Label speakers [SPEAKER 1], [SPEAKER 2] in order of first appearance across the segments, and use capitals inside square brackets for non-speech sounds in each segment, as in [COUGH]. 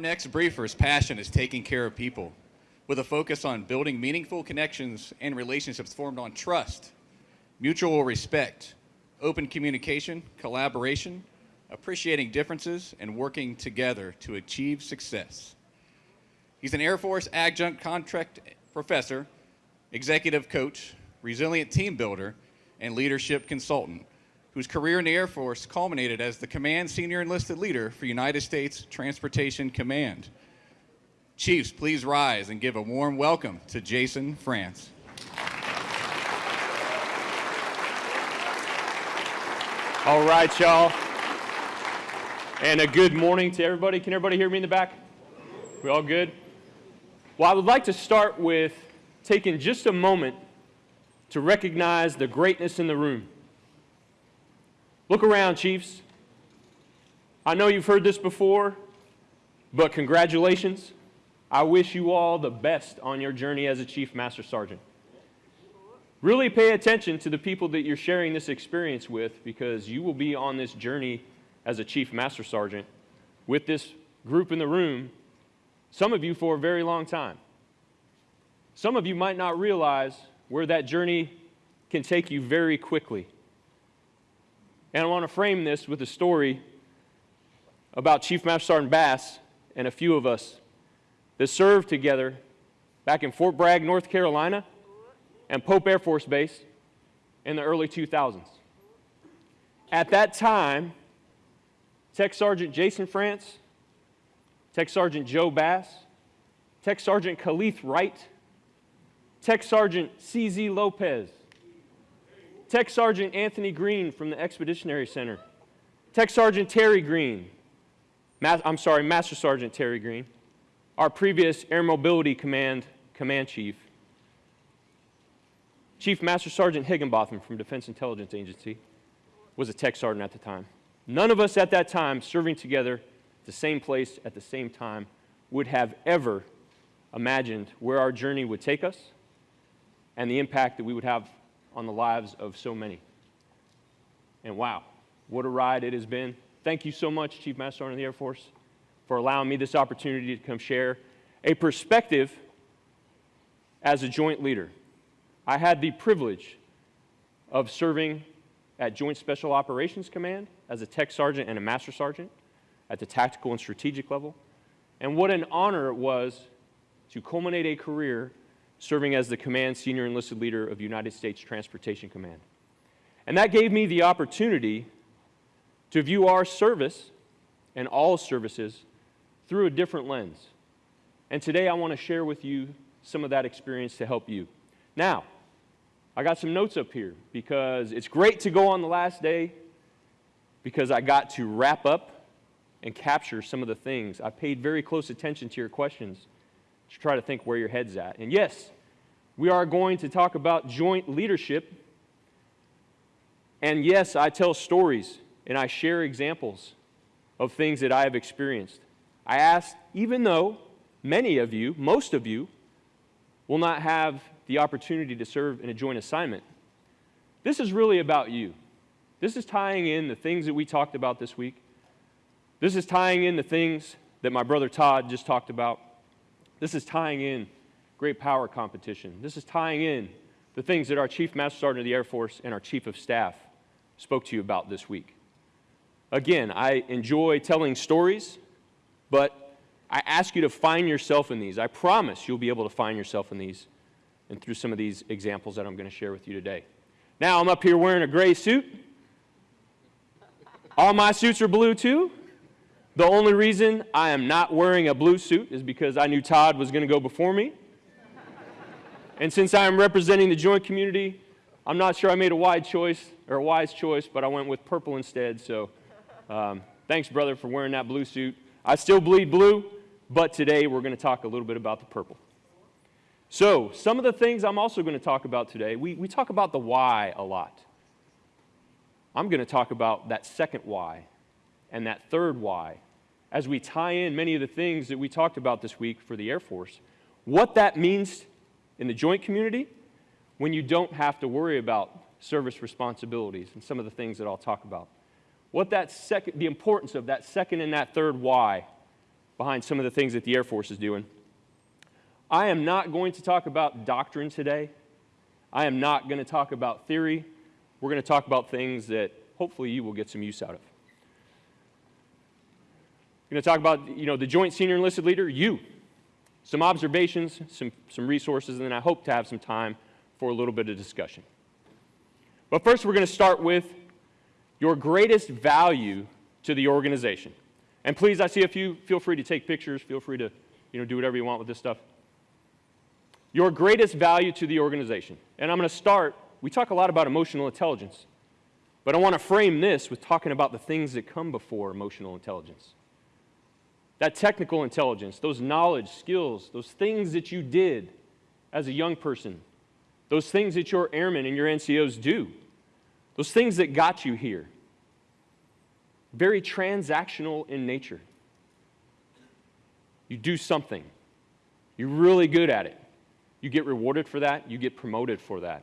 [SPEAKER 1] next briefer's passion is taking care of people with a focus on building meaningful connections and relationships formed on trust, mutual respect, open communication, collaboration, appreciating differences, and working together to achieve success. He's an Air Force adjunct contract professor, executive coach, resilient team builder, and leadership consultant, whose career in the Air Force culminated as the Command Senior Enlisted Leader for United States Transportation Command. Chiefs, please rise and give a warm welcome to Jason France.
[SPEAKER 2] All right, y'all. And a good morning to everybody. Can everybody hear me in the back? We all good? Well, I would like to start with taking just a moment to recognize the greatness in the room. Look around, Chiefs. I know you've heard this before, but congratulations. I wish you all the best on your journey as a Chief Master Sergeant. Really pay attention to the people that you're sharing this experience with because you will be on this journey as a Chief Master Sergeant with this group in the room, some of you for a very long time. Some of you might not realize where that journey can take you very quickly. And I want to frame this with a story about Chief Master Sergeant Bass and a few of us that served together back in Fort Bragg, North Carolina, and Pope Air Force Base in the early 2000s. At that time, Tech Sergeant Jason France, Tech Sergeant Joe Bass, Tech Sergeant Khalif Wright, Tech Sergeant CZ Lopez, Tech Sergeant Anthony Green from the Expeditionary Center. Tech Sergeant Terry Green. I'm sorry, Master Sergeant Terry Green. Our previous Air Mobility Command Command Chief. Chief Master Sergeant Higginbotham from Defense Intelligence Agency was a tech sergeant at the time. None of us at that time serving together at the same place at the same time would have ever imagined where our journey would take us and the impact that we would have on the lives of so many. And wow, what a ride it has been. Thank you so much, Chief Master Sergeant of the Air Force, for allowing me this opportunity to come share a perspective as a joint leader. I had the privilege of serving at Joint Special Operations Command as a tech sergeant and a master sergeant at the tactical and strategic level. And what an honor it was to culminate a career serving as the command senior enlisted leader of United States Transportation Command. And that gave me the opportunity to view our service and all services through a different lens. And today I want to share with you some of that experience to help you. Now, I got some notes up here because it's great to go on the last day because I got to wrap up and capture some of the things. I paid very close attention to your questions to try to think where your head's at. And yes, we are going to talk about joint leadership. And yes, I tell stories and I share examples of things that I have experienced. I ask, even though many of you, most of you, will not have the opportunity to serve in a joint assignment, this is really about you. This is tying in the things that we talked about this week. This is tying in the things that my brother Todd just talked about. This is tying in great power competition. This is tying in the things that our Chief Master Sergeant of the Air Force and our Chief of Staff spoke to you about this week. Again, I enjoy telling stories, but I ask you to find yourself in these. I promise you'll be able to find yourself in these and through some of these examples that I'm going to share with you today. Now, I'm up here wearing a gray suit. All my suits are blue too. The only reason I am not wearing a blue suit is because I knew Todd was going to go before me. and since I am representing the joint community, I'm not sure I made a wide choice or a wise choice, but I went with purple instead. So um, thanks, brother, for wearing that blue suit. I still bleed blue, but today we're going to talk a little bit about the purple. So some of the things I'm also going to talk about today, we, we talk about the why a lot. I'm going to talk about that second why and that third why as we tie in many of the things that we talked about this week for the Air Force, what that means in the joint community when you don't have to worry about service responsibilities and some of the things that I'll talk about. What that second, the importance of that second and that third why behind some of the things that the Air Force is doing. I am not going to talk about doctrine today. I am not going to talk about theory. We're going to talk about things that hopefully you will get some use out of. Going to talk about, you know, the joint senior enlisted leader, you. Some observations, some, some resources, and then I hope to have some time for a little bit of discussion. But first, we're going to start with your greatest value to the organization. And please, I see a few, feel free to take pictures, feel free to, you know, do whatever you want with this stuff. Your greatest value to the organization. And I'm going to start, we talk a lot about emotional intelligence, but I want to frame this with talking about the things that come before emotional intelligence. That technical intelligence, those knowledge, skills, those things that you did as a young person, those things that your airmen and your NCOs do, those things that got you here. Very transactional in nature. You do something, you're really good at it. You get rewarded for that, you get promoted for that.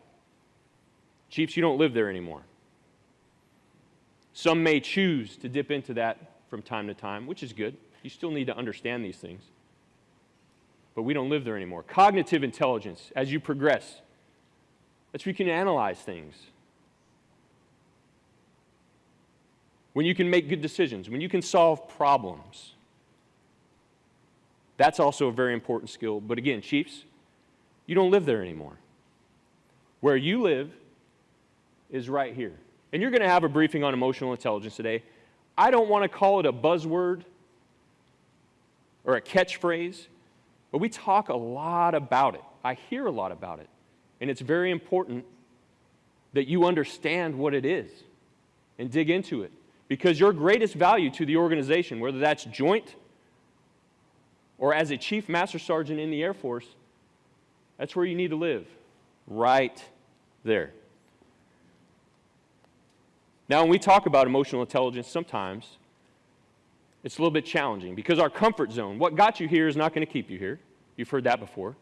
[SPEAKER 2] Chiefs, you don't live there anymore. Some may choose to dip into that from time to time, which is good. You still need to understand these things. But we don't live there anymore. Cognitive intelligence, as you progress, that's where you can analyze things. When you can make good decisions, when you can solve problems. That's also a very important skill. But again, Chiefs, you don't live there anymore. Where you live is right here. And you're going to have a briefing on emotional intelligence today. I don't want to call it a buzzword or a catchphrase, but we talk a lot about it. I hear a lot about it. And it's very important that you understand what it is and dig into it. Because your greatest value to the organization, whether that's joint or as a chief master sergeant in the Air Force, that's where you need to live, right there. Now, when we talk about emotional intelligence, sometimes it's a little bit challenging because our comfort zone, what got you here, is not going to keep you here. You've heard that before.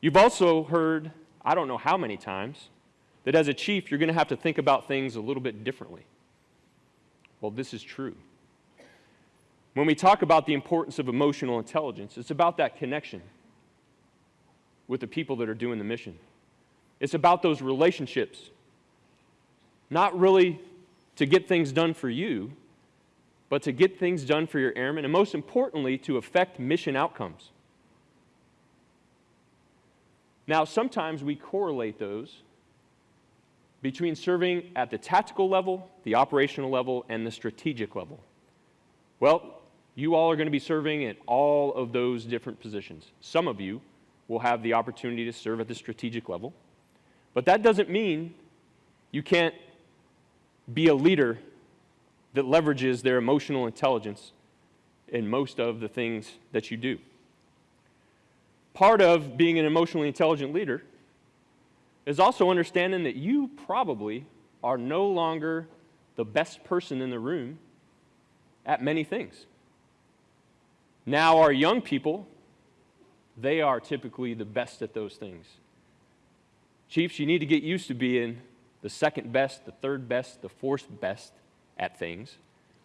[SPEAKER 2] You've also heard, I don't know how many times, that as a chief, you're going to have to think about things a little bit differently. Well, this is true. When we talk about the importance of emotional intelligence, it's about that connection with the people that are doing the mission. It's about those relationships. Not really to get things done for you, but to get things done for your airmen, and most importantly, to affect mission outcomes. Now, sometimes we correlate those between serving at the tactical level, the operational level, and the strategic level. Well, you all are going to be serving at all of those different positions. Some of you will have the opportunity to serve at the strategic level. But that doesn't mean you can't be a leader that leverages their emotional intelligence in most of the things that you do. Part of being an emotionally intelligent leader is also understanding that you probably are no longer the best person in the room at many things. Now, our young people they are typically the best at those things. Chiefs, you need to get used to being the second best, the third best, the fourth best at things,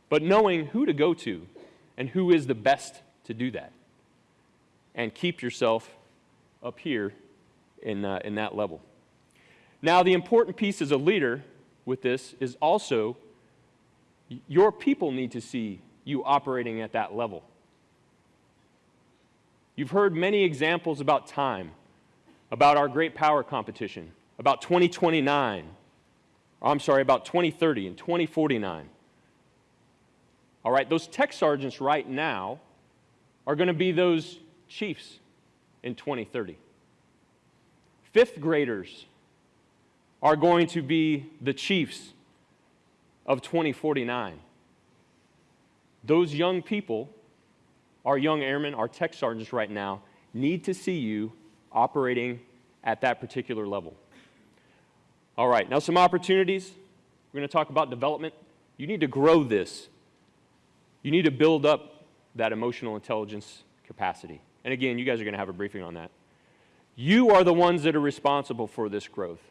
[SPEAKER 2] but knowing who to go to and who is the best to do that. And keep yourself up here in, uh, in that level. Now, the important piece as a leader with this is also your people need to see you operating at that level. You've heard many examples about time, about our great power competition, about 2029, I'm sorry, about 2030 and 2049. All right, those tech sergeants right now are going to be those chiefs in 2030. Fifth graders are going to be the chiefs of 2049. Those young people our young airmen, our tech sergeants right now, need to see you operating at that particular level. All right, now some opportunities. We're going to talk about development. You need to grow this. You need to build up that emotional intelligence capacity. And again, you guys are going to have a briefing on that. You are the ones that are responsible for this growth.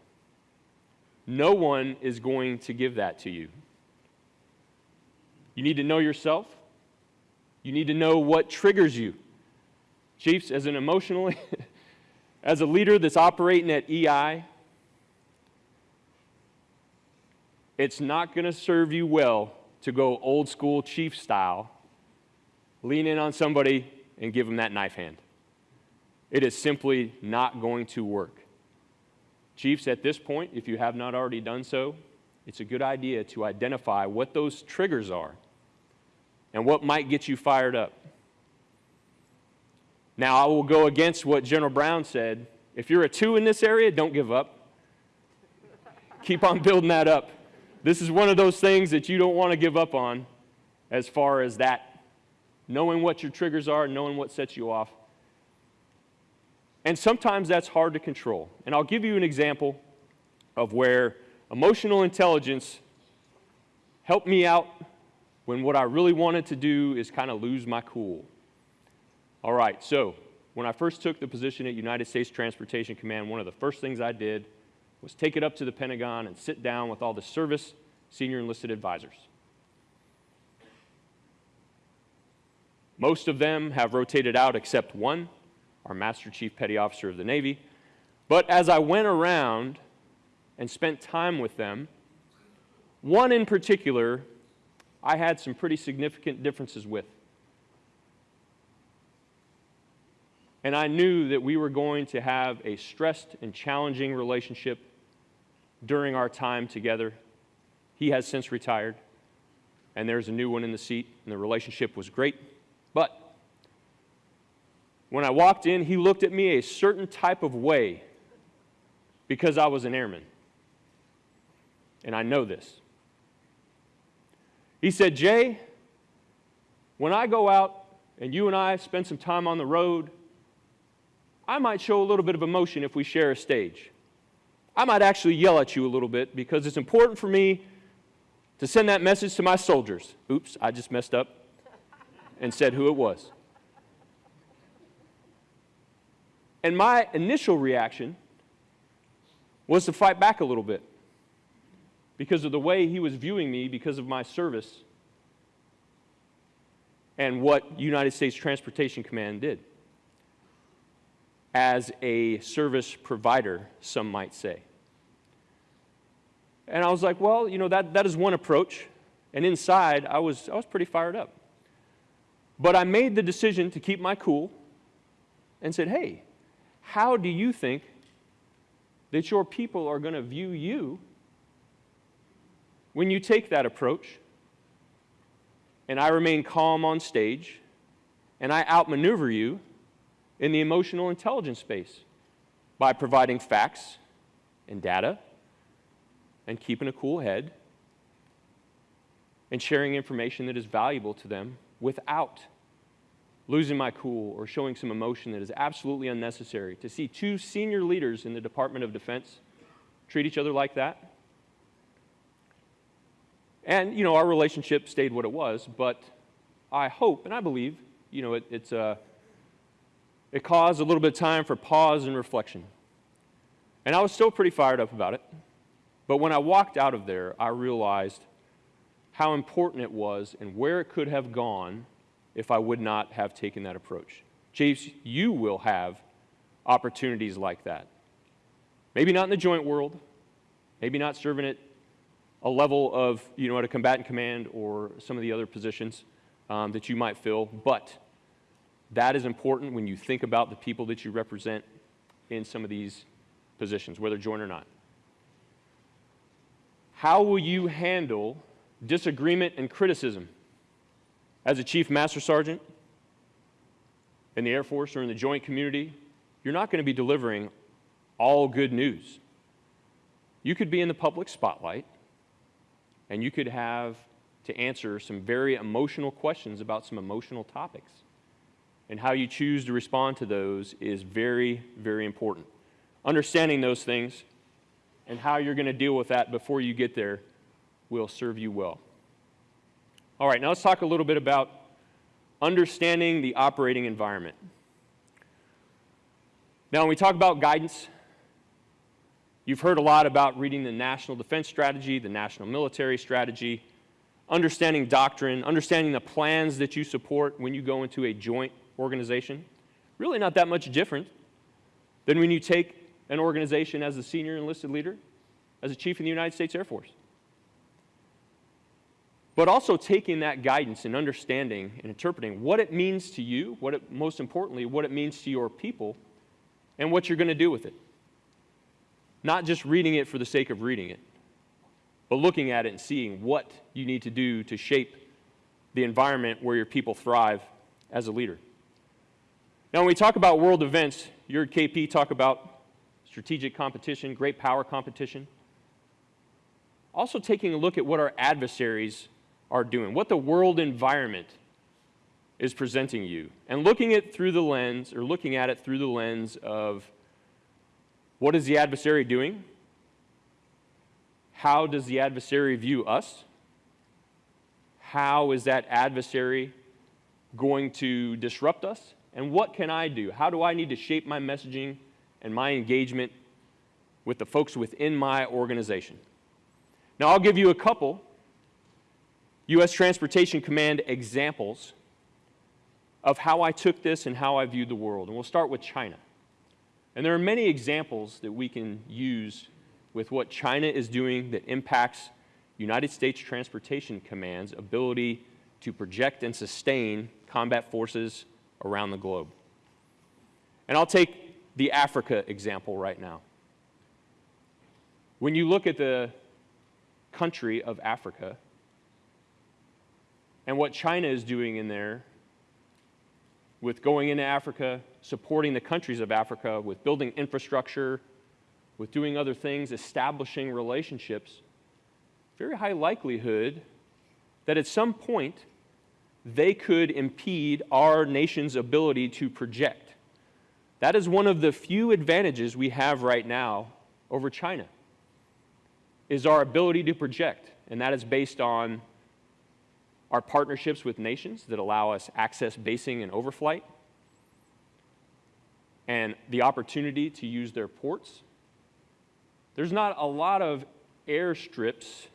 [SPEAKER 2] No one is going to give that to you. You need to know yourself. You need to know what triggers you. Chiefs, as an emotionally, [LAUGHS] as a leader that's operating at EI, it's not going to serve you well to go old school chief style, lean in on somebody and give them that knife hand. It is simply not going to work. Chiefs, at this point, if you have not already done so, it's a good idea to identify what those triggers are and what might get you fired up. Now, I will go against what General Brown said. If you're a two in this area, don't give up. Keep on building that up. This is one of those things that you don't want to give up on as far as that, knowing what your triggers are, knowing what sets you off. And sometimes that's hard to control. And I'll give you an example of where emotional intelligence helped me out when what I really wanted to do is kind of lose my cool. All right, so when I first took the position at United States Transportation Command, one of the first things I did was take it up to the Pentagon and sit down with all the service senior enlisted advisors. Most of them have rotated out except one, our Master Chief Petty Officer of the Navy. But as I went around and spent time with them, one in particular I had some pretty significant differences with. And I knew that we were going to have a stressed and challenging relationship during our time together. He has since retired, and there's a new one in the seat, and the relationship was great. But when I walked in, he looked at me a certain type of way because I was an airman. And I know this. He said, Jay, when I go out and you and I spend some time on the road, I might show a little bit of emotion if we share a stage. I might actually yell at you a little bit because it's important for me to send that message to my soldiers. Oops, I just messed up and said who it was. And my initial reaction was to fight back a little bit because of the way he was viewing me because of my service and what United States Transportation Command did as a service provider, some might say. And I was like, well, you know, that, that is one approach. And inside, I was, I was pretty fired up. But I made the decision to keep my cool and said, hey, how do you think that your people are going to view you when you take that approach? And I remain calm on stage and I outmaneuver you in the emotional intelligence space by providing facts and data and keeping a cool head and sharing information that is valuable to them without losing my cool or showing some emotion that is absolutely unnecessary. To see two senior leaders in the Department of Defense treat each other like that. And, you know, our relationship stayed what it was, but I hope and I believe, you know, it, it's a, uh, it caused a little bit of time for pause and reflection. And I was still pretty fired up about it. But when I walked out of there, I realized how important it was and where it could have gone if I would not have taken that approach. Chiefs, you will have opportunities like that. Maybe not in the joint world, maybe not serving at a level of, you know, at a combatant command or some of the other positions um, that you might fill, but that is important when you think about the people that you represent in some of these positions, whether joint or not. How will you handle disagreement and criticism? As a chief master sergeant in the Air Force or in the joint community, you're not going to be delivering all good news. You could be in the public spotlight and you could have to answer some very emotional questions about some emotional topics and how you choose to respond to those is very, very important. Understanding those things and how you're going to deal with that before you get there will serve you well. All right, now let's talk a little bit about understanding the operating environment. Now, when we talk about guidance, you've heard a lot about reading the National Defense Strategy, the National Military Strategy, understanding doctrine, understanding the plans that you support when you go into a joint organization, really not that much different than when you take an organization as a senior enlisted leader, as a chief in the United States Air Force. But also taking that guidance and understanding and interpreting what it means to you, what it, most importantly, what it means to your people, and what you're going to do with it. Not just reading it for the sake of reading it, but looking at it and seeing what you need to do to shape the environment where your people thrive as a leader. Now, when we talk about world events, your KP talk about strategic competition, great power competition. Also taking a look at what our adversaries are doing, what the world environment is presenting you, and looking at through the lens, or looking at it through the lens of what is the adversary doing? How does the adversary view us? How is that adversary going to disrupt us? And what can I do? How do I need to shape my messaging and my engagement with the folks within my organization? Now, I'll give you a couple U.S. Transportation Command examples of how I took this and how I viewed the world. And we'll start with China. And there are many examples that we can use with what China is doing that impacts United States Transportation Command's ability to project and sustain combat forces around the globe. And I'll take the Africa example right now. When you look at the country of Africa and what China is doing in there with going into Africa, supporting the countries of Africa, with building infrastructure, with doing other things, establishing relationships, very high likelihood that at some point they could impede our nation's ability to project. That is one of the few advantages we have right now over China is our ability to project, and that is based on our partnerships with nations that allow us access basing and overflight, and the opportunity to use their ports. There's not a lot of airstrips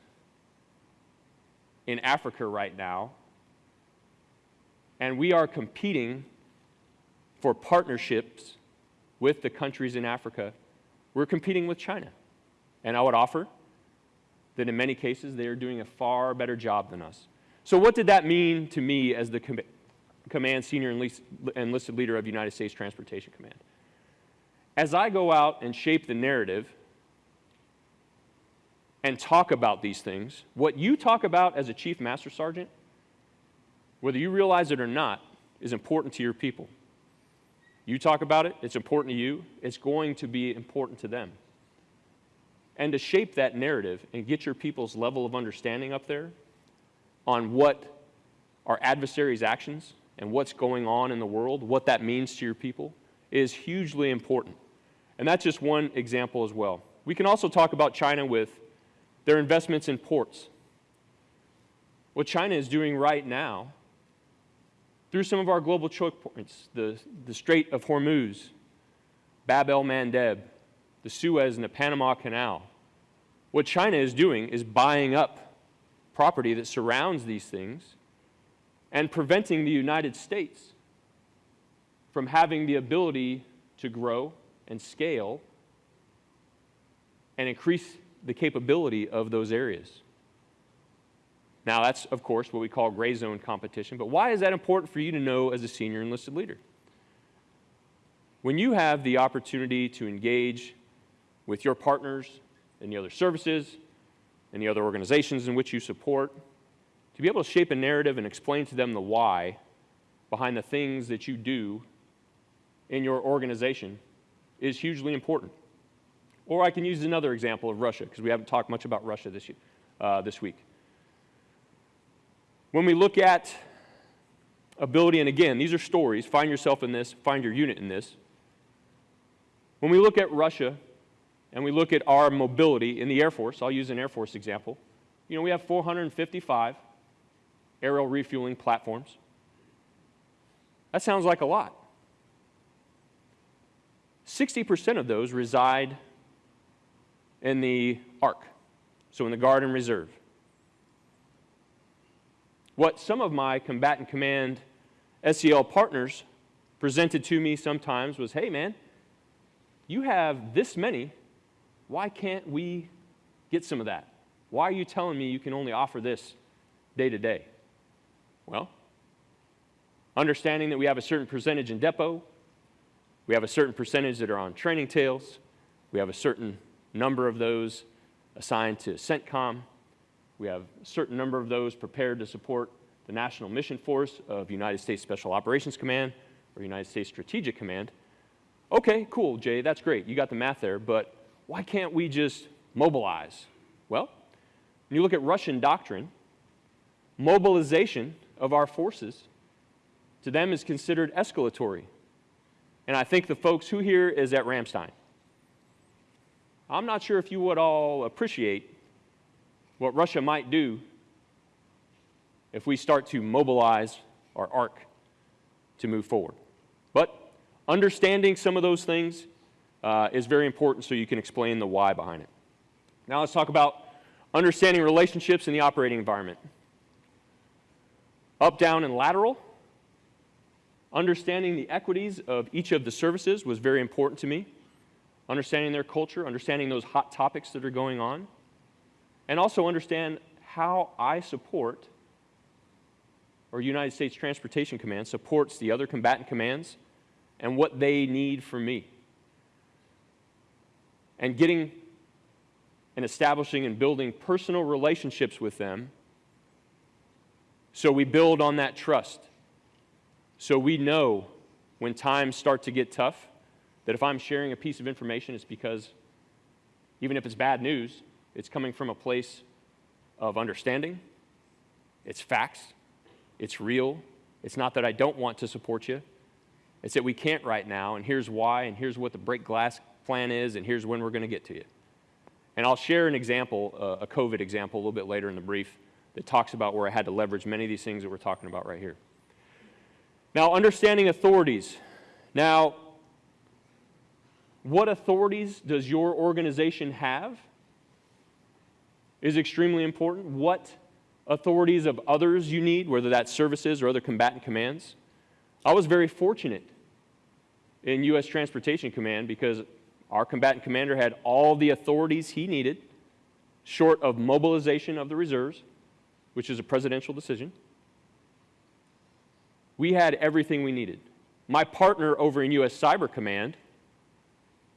[SPEAKER 2] in Africa right now, and we are competing for partnerships with the countries in Africa. We're competing with China. And I would offer that in many cases they are doing a far better job than us. So, what did that mean to me as the com command senior enlisted leader of United States Transportation Command? As I go out and shape the narrative and talk about these things, what you talk about as a chief master sergeant, whether you realize it or not, is important to your people. You talk about it, it's important to you, it's going to be important to them. And to shape that narrative and get your people's level of understanding up there on what our adversaries' actions and what's going on in the world, what that means to your people, is hugely important. And that's just one example as well. We can also talk about China with their investments in ports. What China is doing right now through some of our global choke points, the, the Strait of Hormuz, Bab el Mandeb, the Suez and the Panama Canal. What China is doing is buying up property that surrounds these things and preventing the United States from having the ability to grow and scale and increase the capability of those areas. Now, that's, of course, what we call gray zone competition, but why is that important for you to know as a senior enlisted leader? When you have the opportunity to engage with your partners and the other services, and the other organizations in which you support, to be able to shape a narrative and explain to them the why behind the things that you do in your organization is hugely important. Or I can use another example of Russia, because we haven't talked much about Russia this, year, uh, this week. When we look at ability, and again, these are stories, find yourself in this, find your unit in this. When we look at Russia and we look at our mobility in the Air Force, I'll use an Air Force example. You know, we have 455 aerial refueling platforms. That sounds like a lot. 60% of those reside in the ARC, so in the Guard and Reserve. What some of my combatant command SEL partners presented to me sometimes was hey, man, you have this many. Why can't we get some of that? Why are you telling me you can only offer this day to day? Well, understanding that we have a certain percentage in depot, we have a certain percentage that are on training tails, we have a certain number of those assigned to CENTCOM, we have a certain number of those prepared to support the National Mission Force of United States Special Operations Command or United States Strategic Command. Okay, cool, Jay, that's great. You got the math there, but why can't we just mobilize? Well, when you look at Russian doctrine, mobilization of our forces to them is considered escalatory. And I think the folks who here is at Ramstein. I'm not sure if you would all appreciate what Russia might do if we start to mobilize our ARC to move forward. But understanding some of those things uh, is very important so you can explain the why behind it. Now let's talk about understanding relationships in the operating environment. Up, down, and lateral. Understanding the equities of each of the services was very important to me. Understanding their culture, understanding those hot topics that are going on, and also understand how I support, or United States Transportation Command supports the other combatant commands and what they need from me. And getting and establishing and building personal relationships with them so we build on that trust. So we know when times start to get tough that if I'm sharing a piece of information, it's because even if it's bad news, it's coming from a place of understanding, it's facts, it's real. It's not that I don't want to support you, it's that we can't right now, and here's why, and here's what the break glass plan is, and here's when we're going to get to you. And I'll share an example, uh, a COVID example, a little bit later in the brief that talks about where I had to leverage many of these things that we're talking about right here. Now, understanding authorities. Now, what authorities does your organization have is extremely important. What authorities of others you need, whether that's services or other combatant commands. I was very fortunate in U.S. Transportation Command because our combatant commander had all the authorities he needed, short of mobilization of the reserves, which is a presidential decision. We had everything we needed. My partner over in U.S. Cyber Command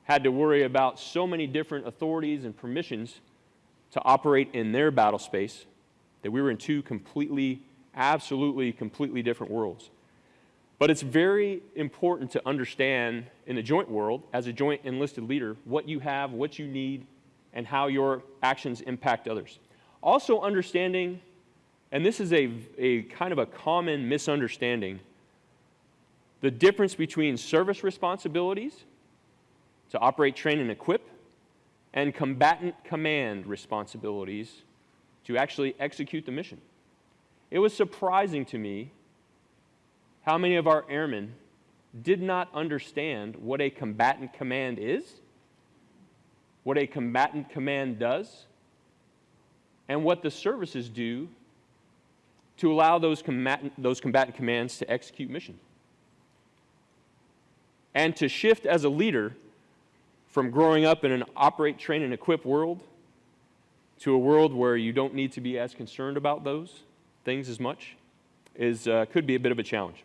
[SPEAKER 2] had to worry about so many different authorities and permissions to operate in their battle space that we were in two completely, absolutely, completely different worlds. But it's very important to understand in the joint world, as a joint enlisted leader, what you have, what you need, and how your actions impact others. Also understanding, and this is a, a kind of a common misunderstanding, the difference between service responsibilities to operate, train, and equip, and combatant command responsibilities to actually execute the mission. It was surprising to me how many of our airmen did not understand what a combatant command is, what a combatant command does, and what the services do to allow those combatant, those combatant commands to execute mission. And to shift as a leader from growing up in an operate, train, and equip world to a world where you don't need to be as concerned about those things as much is, uh, could be a bit of a challenge.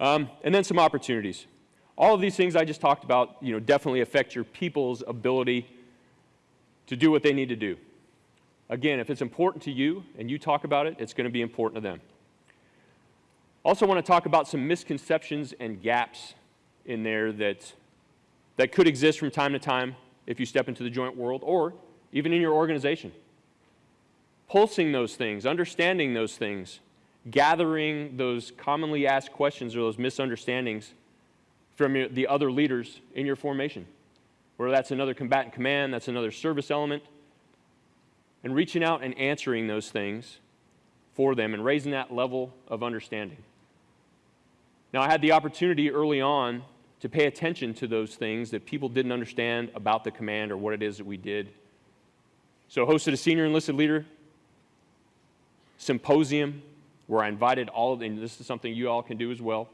[SPEAKER 2] Um, and then some opportunities. All of these things I just talked about, you know, definitely affect your people's ability to do what they need to do. Again, if it's important to you and you talk about it, it's going to be important to them. Also want to talk about some misconceptions and gaps in there that, that could exist from time to time if you step into the joint world or even in your organization. Pulsing those things, understanding those things, gathering those commonly asked questions or those misunderstandings from your, the other leaders in your formation. Whether that's another combatant command, that's another service element, and reaching out and answering those things for them and raising that level of understanding. Now, I had the opportunity early on to pay attention to those things that people didn't understand about the command or what it is that we did. So, hosted a senior enlisted leader symposium where I invited all of, and this is something you all can do as well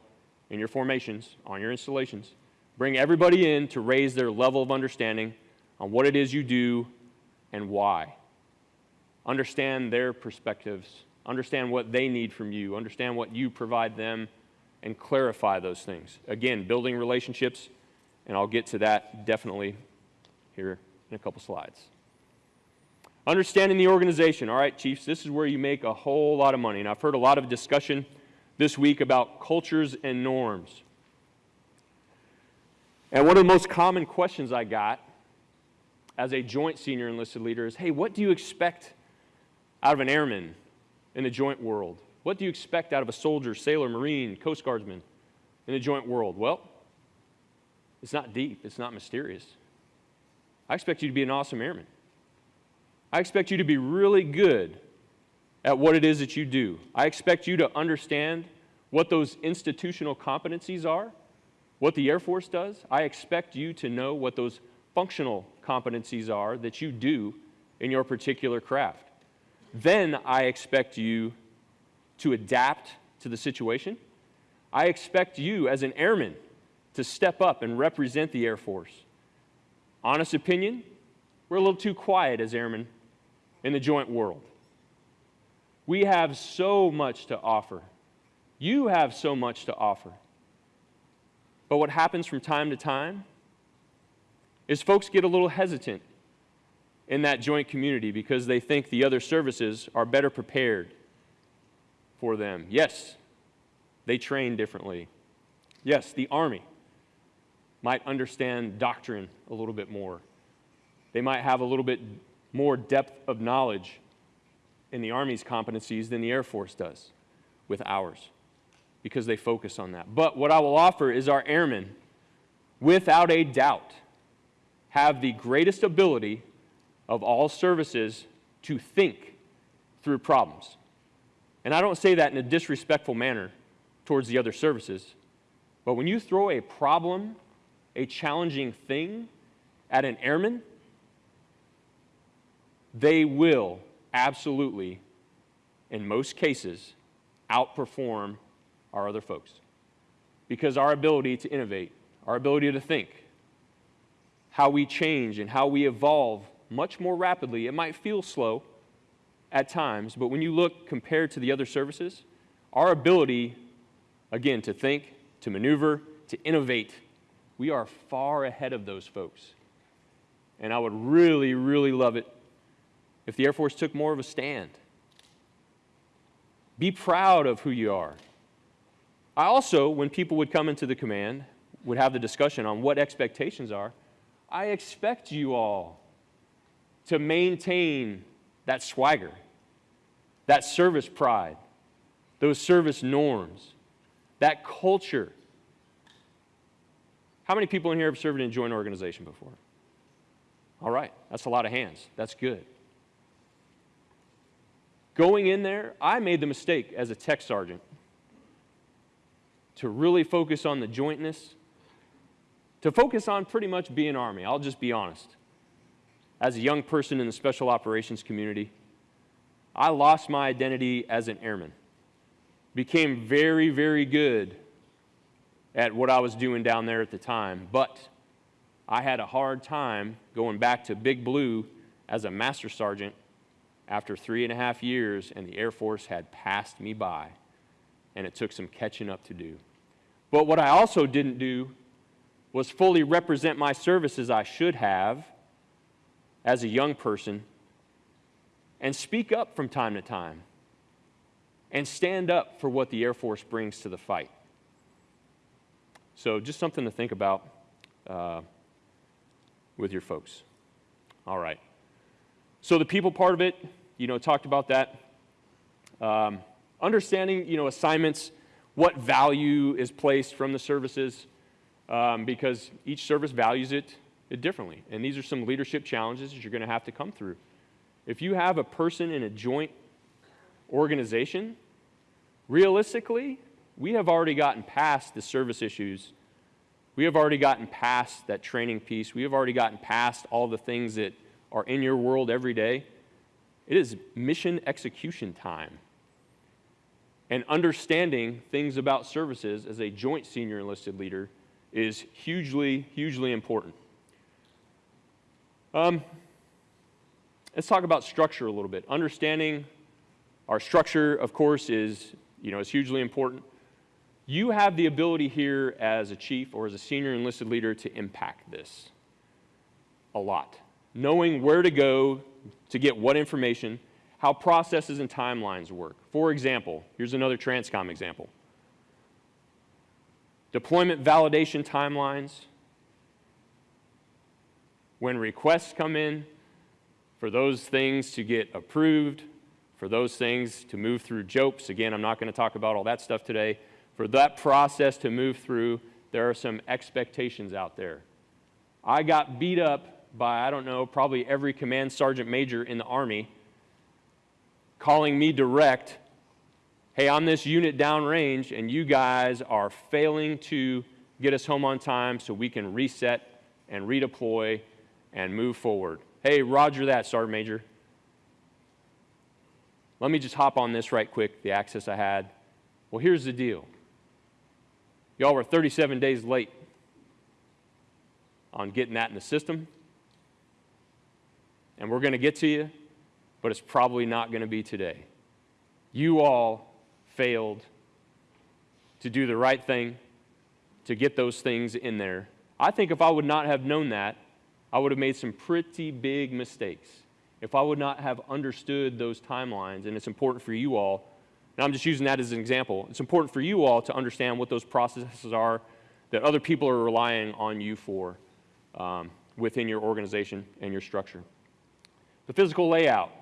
[SPEAKER 2] in your formations, on your installations. Bring everybody in to raise their level of understanding on what it is you do and why. Understand their perspectives, understand what they need from you, understand what you provide them, and clarify those things. Again, building relationships, and I'll get to that definitely here in a couple slides. Understanding the organization. All right, Chiefs, this is where you make a whole lot of money. And I've heard a lot of discussion this week about cultures and norms. And one of the most common questions I got as a joint senior enlisted leader is hey, what do you expect out of an airman in the joint world? What do you expect out of a soldier, sailor, marine, coast guardsman in the joint world? Well, it's not deep, it's not mysterious. I expect you to be an awesome airman. I expect you to be really good at what it is that you do. I expect you to understand what those institutional competencies are, what the Air Force does. I expect you to know what those functional competencies are that you do in your particular craft. Then I expect you to adapt to the situation. I expect you as an airman to step up and represent the Air Force. Honest opinion, we're a little too quiet as airmen in the joint world. We have so much to offer. You have so much to offer. But what happens from time to time is folks get a little hesitant in that joint community because they think the other services are better prepared for them. Yes, they train differently. Yes, the Army might understand doctrine a little bit more. They might have a little bit more depth of knowledge in the Army's competencies than the Air Force does with ours because they focus on that. But what I will offer is our airmen, without a doubt, have the greatest ability of all services to think through problems. And I don't say that in a disrespectful manner towards the other services, but when you throw a problem, a challenging thing at an airman, they will absolutely, in most cases, outperform our other folks. Because our ability to innovate, our ability to think, how we change and how we evolve much more rapidly, it might feel slow at times, but when you look compared to the other services, our ability, again, to think, to maneuver, to innovate, we are far ahead of those folks. And I would really, really love it if the Air Force took more of a stand. Be proud of who you are. I also, when people would come into the command, would have the discussion on what expectations are. I expect you all to maintain that swagger, that service pride, those service norms, that culture. How many people in here have served in a joint organization before? All right, that's a lot of hands. That's good. Going in there, I made the mistake as a tech sergeant to really focus on the jointness, to focus on pretty much being Army. I'll just be honest. As a young person in the special operations community, I lost my identity as an airman. Became very, very good at what I was doing down there at the time, but I had a hard time going back to Big Blue as a master sergeant after three and a half years, and the Air Force had passed me by, and it took some catching up to do. But what I also didn't do was fully represent my service as I should have as a young person and speak up from time to time and stand up for what the Air Force brings to the fight. So, just something to think about uh, with your folks. All right. So the people part of it, you know, talked about that. Um, understanding, you know, assignments, what value is placed from the services, um, because each service values it, it differently. And these are some leadership challenges that you're going to have to come through. If you have a person in a joint organization, realistically, we have already gotten past the service issues. We have already gotten past that training piece. We have already gotten past all the things that are in your world every day, it is mission execution time and understanding things about services as a joint senior enlisted leader is hugely, hugely important. Um, let's talk about structure a little bit. Understanding our structure, of course, is, you know, is hugely important. You have the ability here as a chief or as a senior enlisted leader to impact this a lot. Knowing where to go to get what information, how processes and timelines work. For example, here's another Transcom example. Deployment validation timelines. When requests come in, for those things to get approved, for those things to move through JOPES. Again, I'm not going to talk about all that stuff today. For that process to move through, there are some expectations out there. I got beat up by, I don't know, probably every command sergeant major in the Army calling me direct, hey, I'm this unit downrange, and you guys are failing to get us home on time so we can reset and redeploy and move forward. Hey, roger that, Sergeant Major. Let me just hop on this right quick, the access I had. Well, here's the deal. Y'all were 37 days late on getting that in the system. And we're going to get to you, but it's probably not going to be today. You all failed to do the right thing, to get those things in there. I think if I would not have known that, I would have made some pretty big mistakes. If I would not have understood those timelines, and it's important for you all, and I'm just using that as an example, it's important for you all to understand what those processes are that other people are relying on you for um, within your organization and your structure. The physical layout,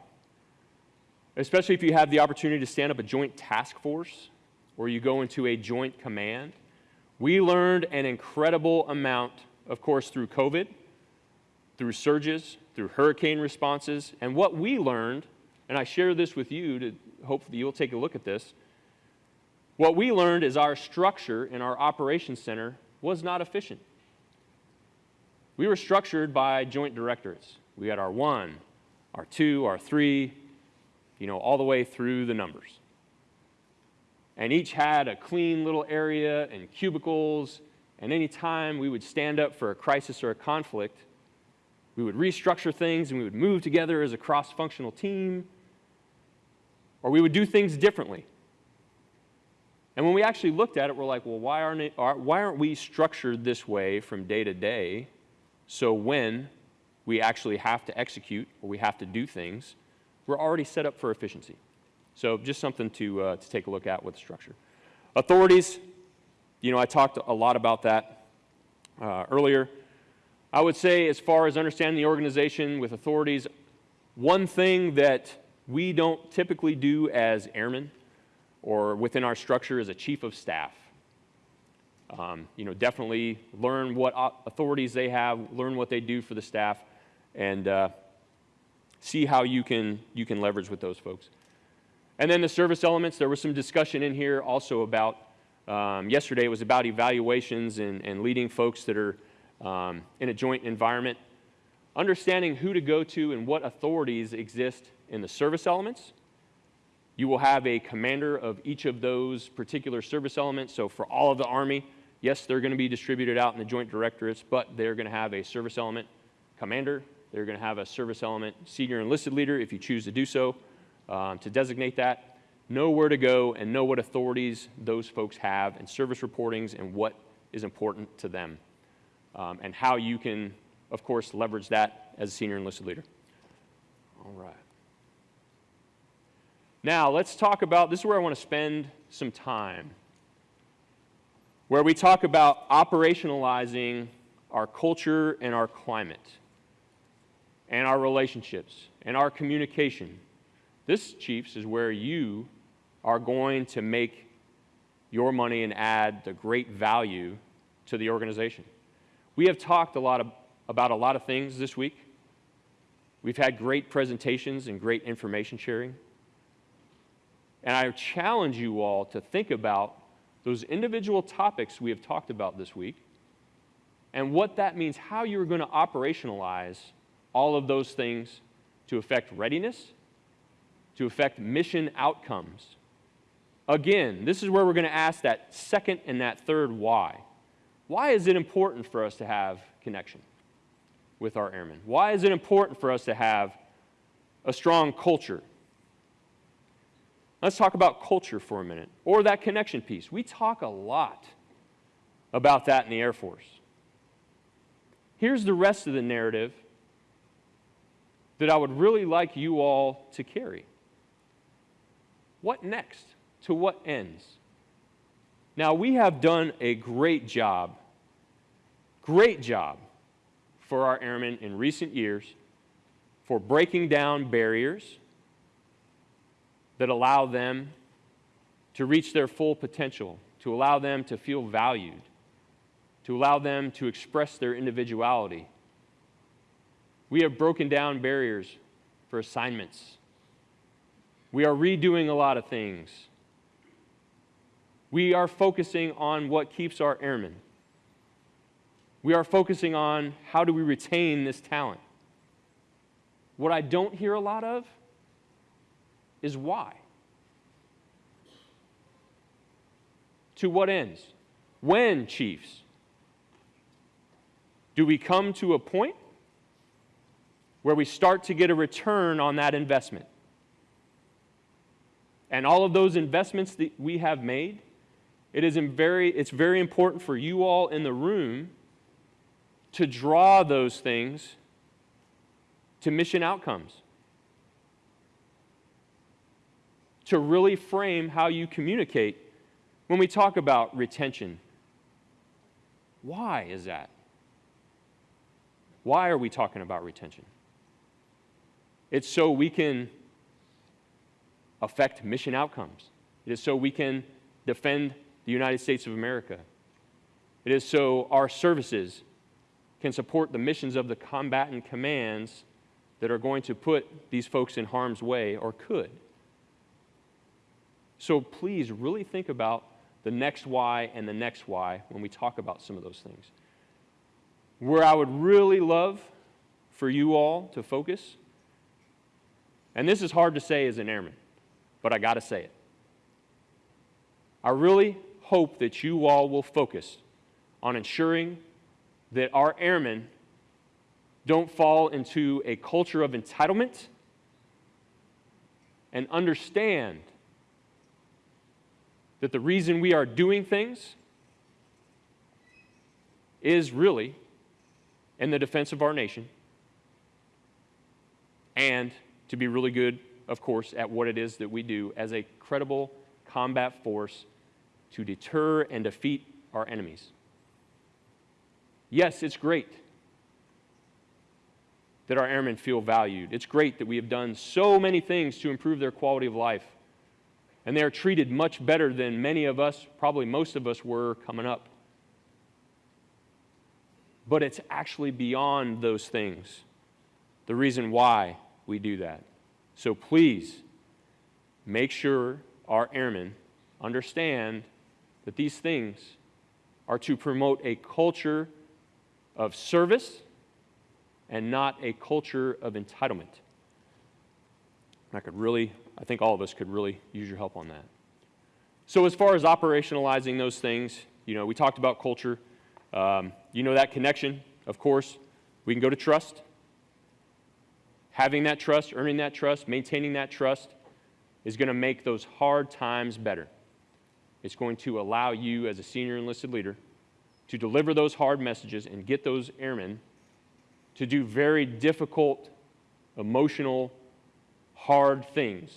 [SPEAKER 2] especially if you have the opportunity to stand up a joint task force or you go into a joint command. We learned an incredible amount, of course, through COVID, through surges, through hurricane responses, and what we learned, and I share this with you to hopefully you'll take a look at this. What we learned is our structure in our operations center was not efficient. We were structured by joint directorates. We had our one, our two, our three, you know, all the way through the numbers. And each had a clean little area and cubicles, and any time we would stand up for a crisis or a conflict, we would restructure things and we would move together as a cross functional team, or we would do things differently. And when we actually looked at it, we're like, well, why aren't, it, why aren't we structured this way from day to day so when we actually have to execute or we have to do things, we're already set up for efficiency? So just something to, uh, to take a look at with structure. Authorities, you know, I talked a lot about that uh, earlier. I would say, as far as understanding the organization with authorities, one thing that we don't typically do as airmen or within our structure as a chief of staff. Um, you know, definitely learn what authorities they have, learn what they do for the staff, and uh, see how you can, you can leverage with those folks. And then the service elements, there was some discussion in here also about, um, yesterday it was about evaluations and, and leading folks that are um, in a joint environment. Understanding who to go to and what authorities exist in the service elements. You will have a commander of each of those particular service elements. So for all of the Army, yes, they're going to be distributed out in the joint directorates, but they're going to have a service element commander. They're going to have a service element senior enlisted leader if you choose to do so um, to designate that. Know where to go and know what authorities those folks have and service reportings and what is important to them um, and how you can, of course, leverage that as a senior enlisted leader. All right. Now, let's talk about this is where I want to spend some time, where we talk about operationalizing our culture and our climate, and our relationships, and our communication. This, Chiefs, is where you are going to make your money and add the great value to the organization. We have talked a lot of, about a lot of things this week. We've had great presentations and great information sharing. And I challenge you all to think about those individual topics we have talked about this week and what that means, how you're going to operationalize all of those things to affect readiness, to affect mission outcomes again, this is where we're going to ask that second and that third why. Why is it important for us to have connection with our airmen? Why is it important for us to have a strong culture? Let's talk about culture for a minute, or that connection piece. We talk a lot about that in the Air Force. Here's the rest of the narrative that I would really like you all to carry. What next? To what ends? Now, we have done a great job, great job for our airmen in recent years for breaking down barriers that allow them to reach their full potential, to allow them to feel valued, to allow them to express their individuality. We have broken down barriers for assignments. We are redoing a lot of things. We are focusing on what keeps our airmen. We are focusing on how do we retain this talent. What I don't hear a lot of is why. To what ends? When, chiefs? Do we come to a point where we start to get a return on that investment? And all of those investments that we have made, it is very, it's very important for you all in the room to draw those things to mission outcomes. To really frame how you communicate when we talk about retention. Why is that? Why are we talking about retention? It's so we can affect mission outcomes. It is so we can defend the United States of America. It is so our services can support the missions of the combatant commands that are going to put these folks in harm's way or could. So please really think about the next why and the next why when we talk about some of those things. Where I would really love for you all to focus, and this is hard to say as an airman, but I got to say it. I really hope that you all will focus on ensuring that our airmen don't fall into a culture of entitlement and understand that the reason we are doing things is really in the defense of our nation and to be really good, of course, at what it is that we do as a credible combat force to deter and defeat our enemies. Yes, it's great that our airmen feel valued. It's great that we have done so many things to improve their quality of life. And they are treated much better than many of us, probably most of us, were coming up but it's actually beyond those things. The reason why we do that. So please make sure our airmen understand that these things are to promote a culture of service and not a culture of entitlement. I could really, I think all of us could really use your help on that. So, as far as operationalizing those things, you know, we talked about culture. Um, you know that connection, of course. We can go to trust. Having that trust, earning that trust, maintaining that trust is going to make those hard times better. It's going to allow you, as a senior enlisted leader, to deliver those hard messages and get those airmen to do very difficult, emotional, hard things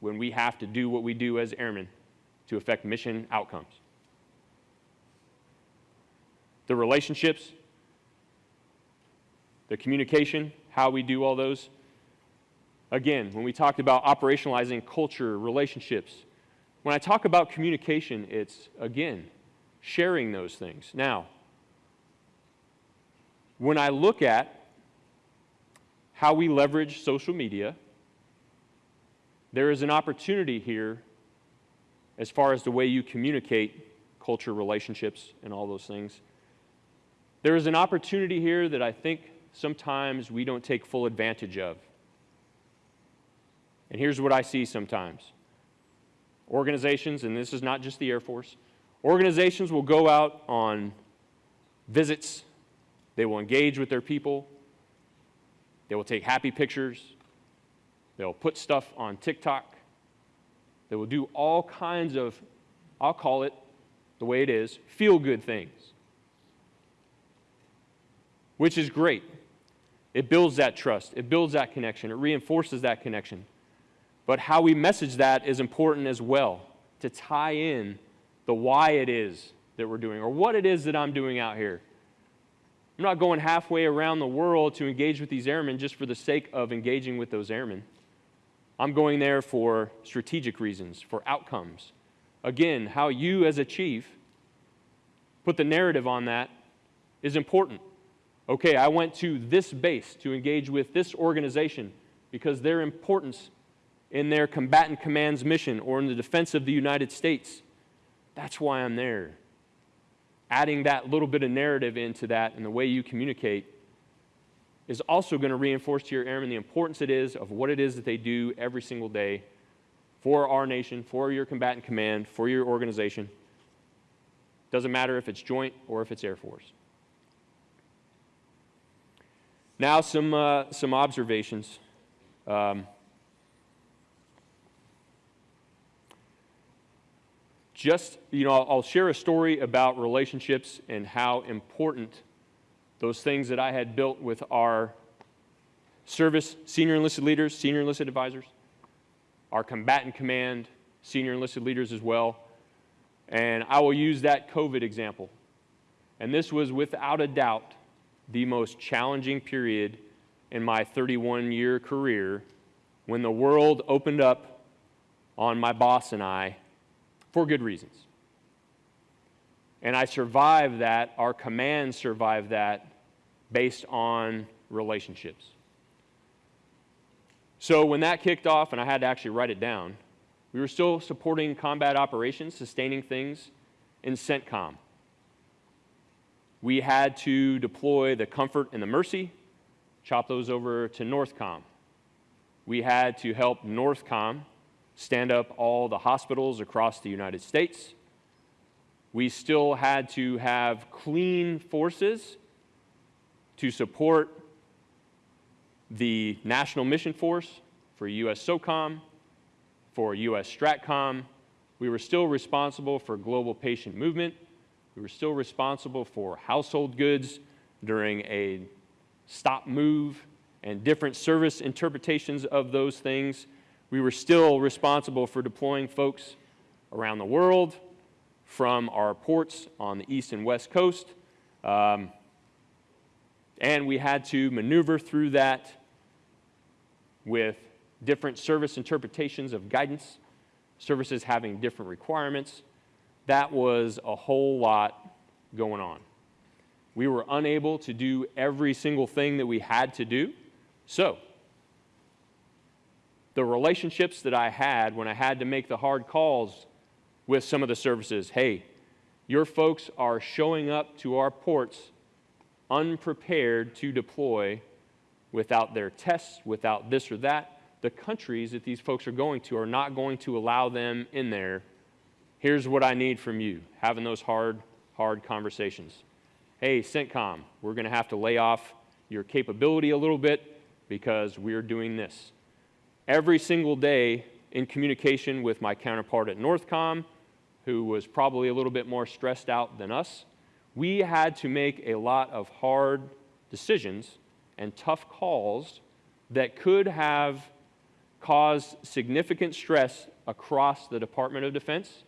[SPEAKER 2] when we have to do what we do as airmen to affect mission outcomes the relationships, the communication, how we do all those. Again, when we talked about operationalizing culture, relationships, when I talk about communication, it's, again, sharing those things. Now, when I look at how we leverage social media, there is an opportunity here as far as the way you communicate culture, relationships, and all those things. There is an opportunity here that I think sometimes we don't take full advantage of. And here's what I see sometimes organizations, and this is not just the Air Force, organizations will go out on visits, they will engage with their people, they will take happy pictures, they'll put stuff on TikTok, they will do all kinds of, I'll call it the way it is, feel good things, which is great. It builds that trust, it builds that connection, it reinforces that connection. But how we message that is important as well to tie in the why it is that we're doing or what it is that I'm doing out here. I'm not going halfway around the world to engage with these airmen just for the sake of engaging with those airmen. I'm going there for strategic reasons, for outcomes. Again, how you as a chief put the narrative on that is important. Okay, I went to this base to engage with this organization because their importance in their combatant command's mission or in the defense of the United States. That's why I'm there. Adding that little bit of narrative into that and the way you communicate is also going to reinforce to your airmen the importance it is of what it is that they do every single day for our nation, for your combatant command, for your organization. Doesn't matter if it's joint or if it's Air Force. Now, some, uh, some observations. Um, just, you know, I'll, share a story about relationships and how important those things that I had built with our service senior enlisted leaders, senior enlisted advisors, our combatant command, senior enlisted leaders as well. And I will use that COVID example. And this was without a doubt the most challenging period in my 31 year career when the world opened up on my boss and I for good reasons. And I survived that, our command survived that based on relationships. So when that kicked off, and I had to actually write it down, we were still supporting combat operations, sustaining things in CENTCOM. We had to deploy the Comfort and the Mercy, chop those over to NORTHCOM. We had to help NORTHCOM stand up all the hospitals across the United States. We still had to have clean forces to support the National Mission Force for US SOCOM, for US STRATCOM. We were still responsible for global patient movement. We were still responsible for household goods during a stop move and different service interpretations of those things we were still responsible for deploying folks around the world from our ports on the east and west coast. Um, and we had to maneuver through that with different service interpretations of guidance, services having different requirements. That was a whole lot going on. We were unable to do every single thing that we had to do. So, the relationships that I had when I had to make the hard calls with some of the services. Hey, your folks are showing up to our ports unprepared to deploy without their tests, without this or that. The countries that these folks are going to are not going to allow them in there. Here's what I need from you having those hard, hard conversations. Hey, CENTCOM, we're going to have to lay off your capability a little bit because we're doing this every single day in communication with my counterpart at Northcom, who was probably a little bit more stressed out than us. We had to make a lot of hard decisions and tough calls that could have caused significant stress across the Department of Defense,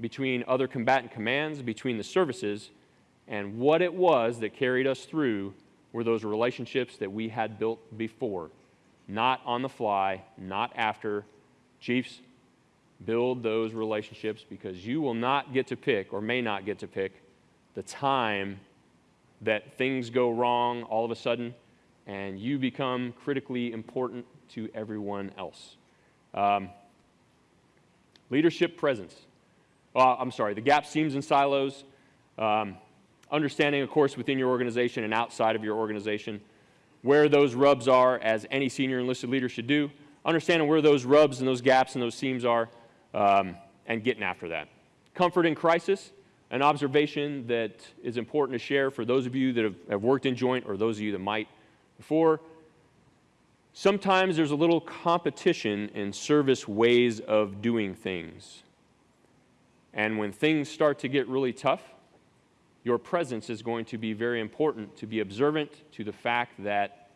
[SPEAKER 2] between other combatant commands, between the services, and what it was that carried us through were those relationships that we had built before not on the fly, not after. Chiefs, build those relationships because you will not get to pick, or may not get to pick, the time that things go wrong all of a sudden and you become critically important to everyone else. Um, leadership presence. Uh, I'm sorry, the gap seams and silos. Um, understanding, of course, within your organization and outside of your organization where those rubs are, as any senior enlisted leader should do, understanding where those rubs and those gaps and those seams are. um, and getting after that. Comfort in crisis, an observation that is important to share for those of you that have, have worked in joint or those of you that might before. Sometimes there's a little competition in service ways of doing things. And when things start to get really tough, your presence is going to be very important to be observant to the fact that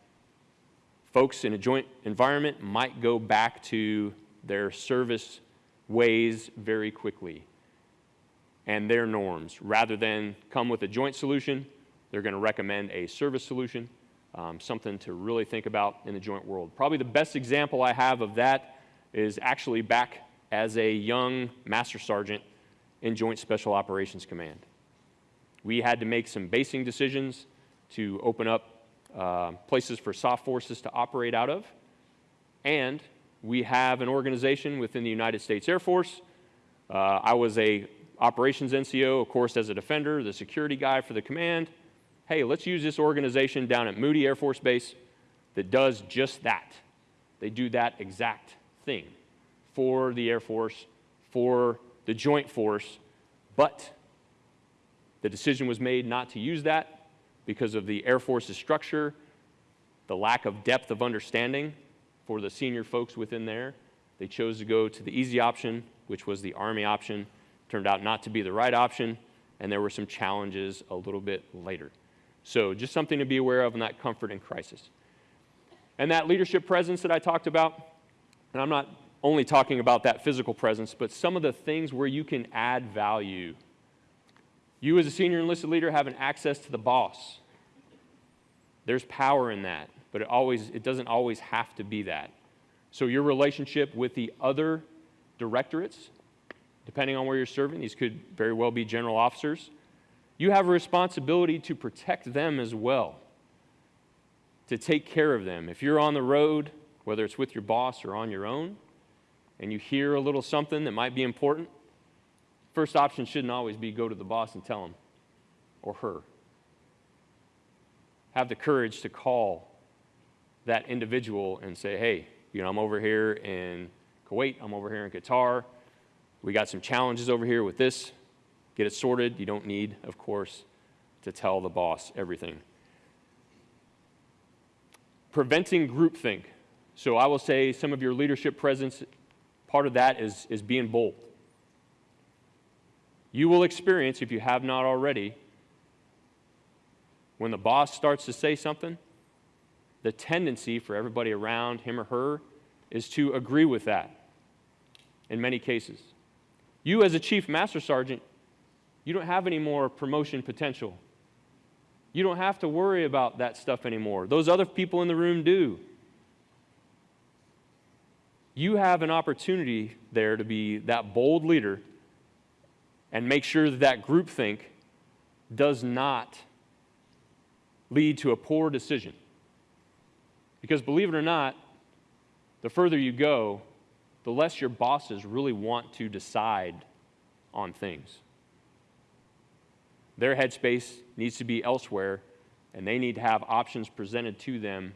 [SPEAKER 2] folks in a joint environment might go back to their service ways very quickly and their norms. Rather than come with a joint solution, they're going to recommend a service solution, um, something to really think about in the joint world. Probably the best example I have of that is actually back as a young master sergeant in Joint Special Operations Command. We had to make some basing decisions to open up uh, places for soft forces to operate out of. And we have an organization within the United States Air Force. Uh, I was a operations NCO, of course, as a defender, the security guy for the command. Hey, let's use this organization down at Moody Air Force Base that does just that. They do that exact thing for the Air Force, for the Joint Force, but the decision was made not to use that because of the Air Force's structure, the lack of depth of understanding for the senior folks within there. They chose to go to the easy option, which was the Army option. Turned out not to be the right option, and there were some challenges a little bit later. So, just something to be aware of in that comfort and crisis. And that leadership presence that I talked about, and I'm not only talking about that physical presence, but some of the things where you can add value. You, as a senior enlisted leader, having access to the boss. There's power in that, but it, always, it doesn't always have to be that. So, your relationship with the other directorates, depending on where you're serving, these could very well be general officers, you have a responsibility to protect them as well, to take care of them. If you're on the road, whether it's with your boss or on your own, and you hear a little something that might be important, first option shouldn't always be go to the boss and tell him or her. Have the courage to call that individual and say, hey, you know, I'm over here in Kuwait, I'm over here in Qatar, we got some challenges over here with this. Get it sorted. You don't need, of course, to tell the boss everything. Preventing groupthink. So I will say some of your leadership presence Part of that is, is being bold. You will experience, if you have not already, when the boss starts to say something, the tendency for everybody around him or her is to agree with that in many cases. You, as a chief master sergeant, you don't have any more promotion potential. You don't have to worry about that stuff anymore. Those other people in the room do you have an opportunity there to be that bold leader and make sure that that groupthink does not lead to a poor decision. Because believe it or not, the further you go, the less your bosses really want to decide on things. Their headspace needs to be elsewhere, and they need to have options presented to them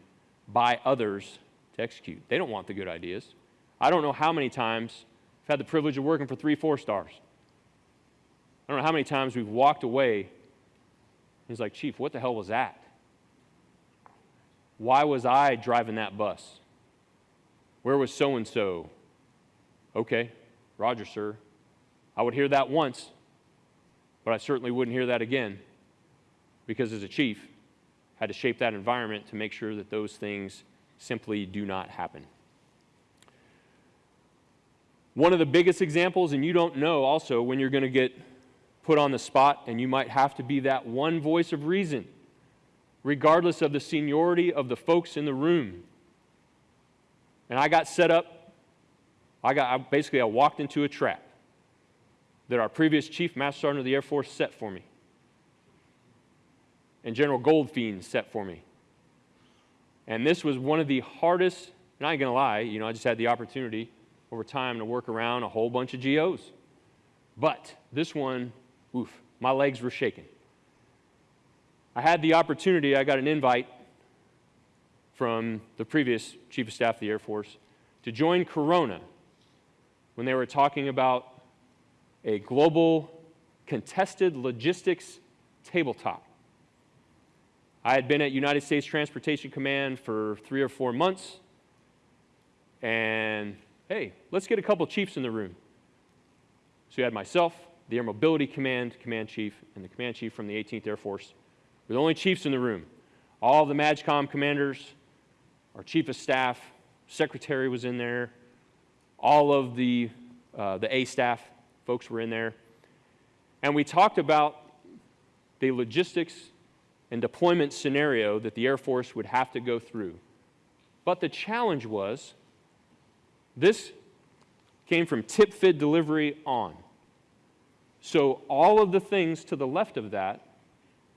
[SPEAKER 2] by others to execute. They don't want the good ideas. I don't know how many times I've had the privilege of working for three, four stars. I don't know how many times we've walked away. He's like, Chief, what the hell was that? Why was I driving that bus? Where was so and so? Okay, Roger, sir. I would hear that once, but I certainly wouldn't hear that again because as a chief, I had to shape that environment to make sure that those things simply do not happen. One of the biggest examples, and you don't know also when you're going to get put on the spot, and you might have to be that one voice of reason, regardless of the seniority of the folks in the room. And I got set up, I got I, basically I walked into a trap that our previous chief master sergeant of the Air Force set for me. And General Goldfein set for me. And this was one of the hardest, and I ain't gonna lie, you know, I just had the opportunity over time to work around a whole bunch of GOs. But this one, oof, my legs were shaking. I had the opportunity, I got an invite from the previous Chief of Staff of the Air Force to join Corona, when they were talking about a global contested logistics tabletop. I had been at United States Transportation Command for three or four months, and hey, let's get a couple chiefs in the room. So you had myself, the Air Mobility Command Command Chief, and the Command Chief from the 18th Air Force. We're the only chiefs in the room. All the MAJCOM commanders, our Chief of Staff, Secretary was in there, all of the, uh, the A staff folks were in there. And we talked about the logistics and deployment scenario that the Air Force would have to go through. But the challenge was this came from TPFDD delivery on. So all of the things to the left of that,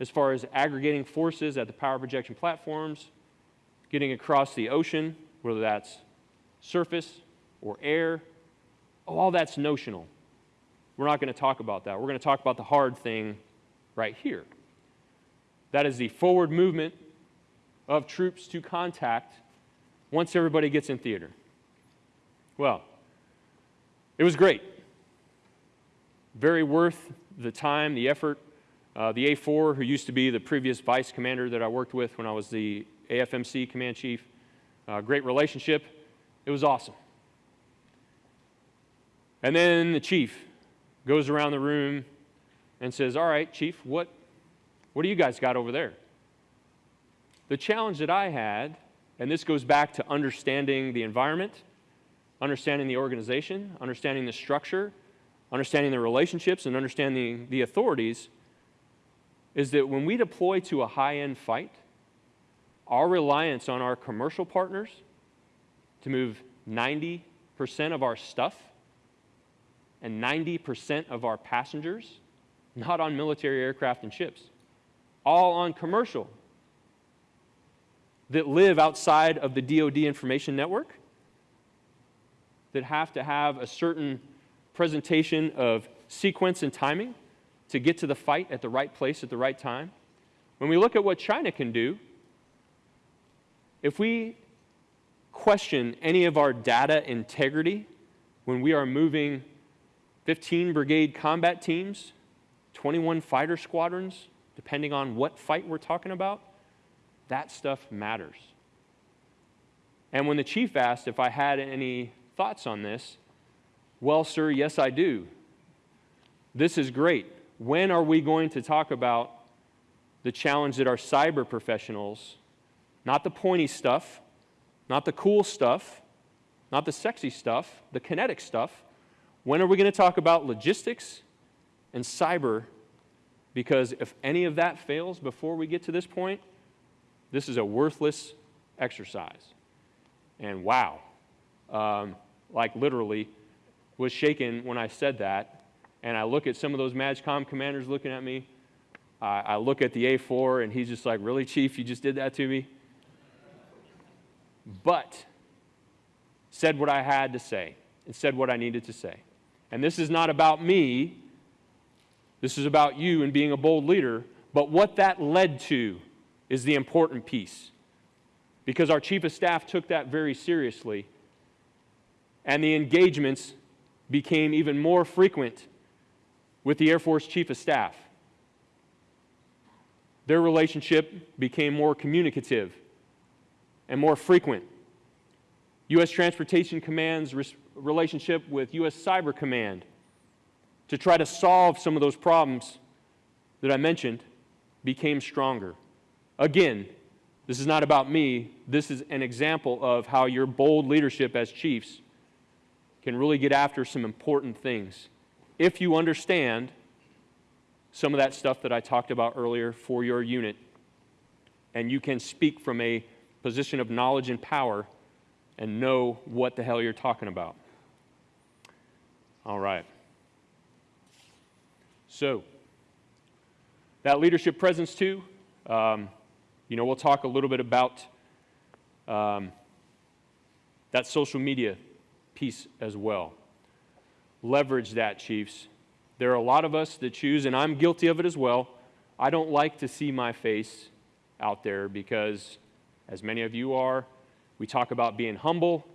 [SPEAKER 2] as far as aggregating forces at the power projection platforms, getting across the ocean, whether that's surface or air, all that's notional. We're not going to talk about that. We're going to talk about the hard thing right here. That is the forward movement of troops to contact once everybody gets in theater. Well, it was great. Very worth the time, the effort. Uh, the A4, who used to be the previous vice commander that I worked with when I was the AFMC command chief, uh, great relationship. It was awesome. And then the chief goes around the room and says, All right, chief, what, what do you guys got over there? The challenge that I had, and this goes back to understanding the environment, understanding the organization, understanding the structure, understanding the relationships, and understanding the authorities, is that when we deploy to a high end fight, our reliance on our commercial partners to move 90% of our stuff and 90% of our passengers, not on military aircraft and ships, all on commercial that live outside of the DoD information network, that have to have a certain presentation of sequence and timing to get to the fight at the right place at the right time. When we look at what China can do, if we question any of our data integrity when we are moving 15 brigade combat teams, 21 fighter squadrons, depending on what fight we're talking about, that stuff matters. And when the chief asked if I had any thoughts on this, well, sir, yes, I do. This is great. When are we going to talk about the challenge that our cyber professionals, not the pointy stuff, not the cool stuff, not the sexy stuff, the kinetic stuff, when are we going to talk about logistics and cyber? Because if any of that fails before we get to this point, this is a worthless exercise. And wow, um, like literally, was shaken when I said that. And I look at some of those MAJCOM commanders looking at me. I, I look at the A4, and he's just like, Really, Chief, you just did that to me? But said what I had to say and said what I needed to say. And this is not about me, this is about you and being a bold leader. But what that led to is the important piece. Because our chief of staff took that very seriously. And the engagements became even more frequent with the Air Force chief of staff. Their relationship became more communicative and more frequent. U.S. Transportation Command's relationship with U.S. Cyber Command to try to solve some of those problems that I mentioned became stronger. Again, this is not about me. This is an example of how your bold leadership as chiefs can really get after some important things if you understand some of that stuff that I talked about earlier for your unit and you can speak from a position of knowledge and power and know what the hell you're talking about. All right. So, that leadership presence, too, um, you know, we'll talk a little bit about um, that social media as well. Leverage that, Chiefs. There are a lot of us that choose, and I'm guilty of it as well. I don't like to see my face out there because, as many of you are, we talk about being humble,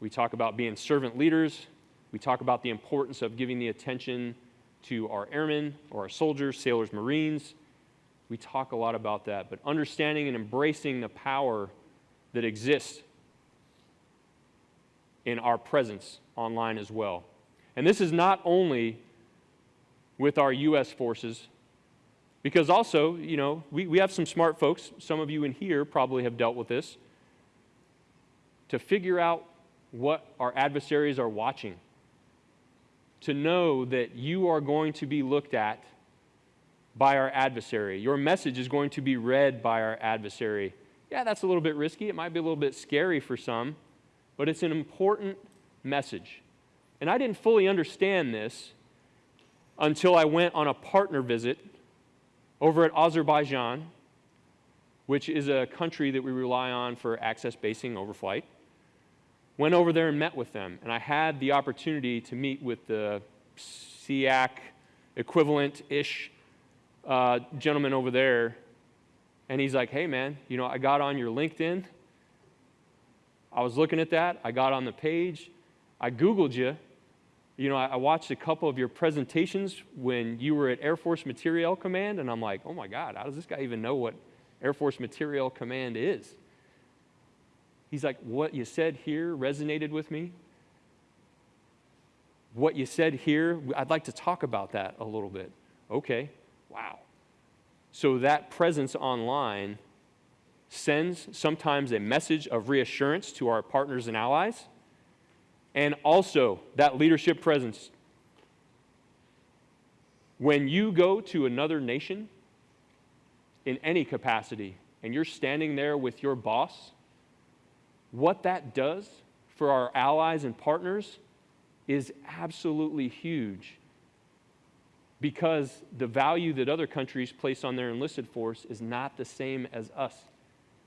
[SPEAKER 2] we talk about being servant leaders, We talk about the importance of giving the attention to our airmen or our soldiers, sailors, Marines. We talk a lot about that, but understanding and embracing the power that exists in our presence online as well. And this is not only with our U.S. forces, because also, you know, we, we have some smart folks, some of you in here probably have dealt with this, to figure out what our adversaries are watching, to know that you are going to be looked at by our adversary. Your message is going to be read by our adversary. Yeah, that's a little bit risky. It might be a little bit scary for some, but it's an important message. And I didn't fully understand this until I went on a partner visit over at Azerbaijan, which is a country that we rely on for access basing overflight. Went over there and met with them, and I had the opportunity to meet with the SEAC equivalent ish uh, gentleman over there. And he's like, hey, man, you know, I got on your LinkedIn. I was looking at that. I got on the page. I Googled you. You know, I, I watched a couple of your presentations when you were at Air Force Materiel Command, and I'm like, oh my God, how does this guy even know what Air Force Materiel Command is? He's like, what you said here resonated with me. What you said here, I'd like to talk about that a little bit. Okay, wow. So that presence online sends sometimes a message of reassurance to our partners and allies and also that leadership presence. When you go to another nation in any capacity and you're standing there with your boss, what that does for our allies and partners is absolutely huge because the value that other countries place on their enlisted force is not the same as us.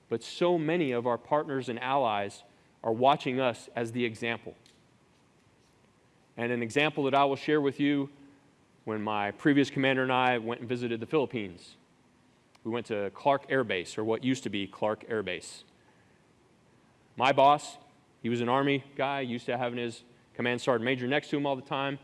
[SPEAKER 2] But so many of our partners and allies are watching us as the example. And an example that I will share with you when my previous commander and I went and visited the Philippines. We went to Clark Air Base, or what used to be Clark Air Base. My boss, he was an Army guy, used to having his command sergeant major next to him all the time.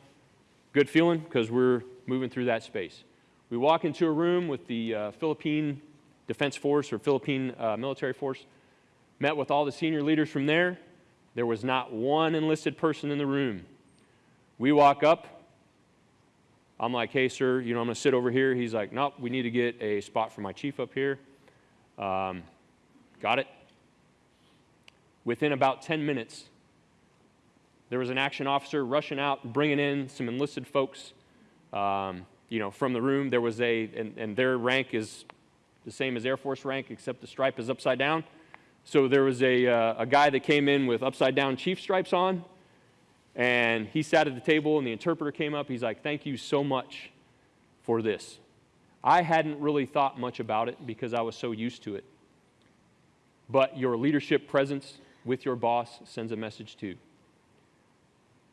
[SPEAKER 2] Good feeling because we're moving through that space. We walk into a room with the uh, Philippine Defense Force or Philippine uh, military force, met with all the senior leaders from there. There was not one enlisted person in the room. We walk up. I'm like, hey, sir, you know, I'm going to sit over here. He's like, nope, we need to get a spot for my chief up here. Um, got it. Within about 10 minutes, there was an action officer rushing out, bringing in some enlisted folks, um, you know, from the room. There was a, and, and their rank is the same as Air Force rank, except the stripe is upside down. So there was a, uh, a guy that came in with upside down chief stripes on, and he sat at the table, and the interpreter came up. He's like, Thank you so much for this. I hadn't really thought much about it because I was so used to it. But your leadership presence with your boss sends a message too.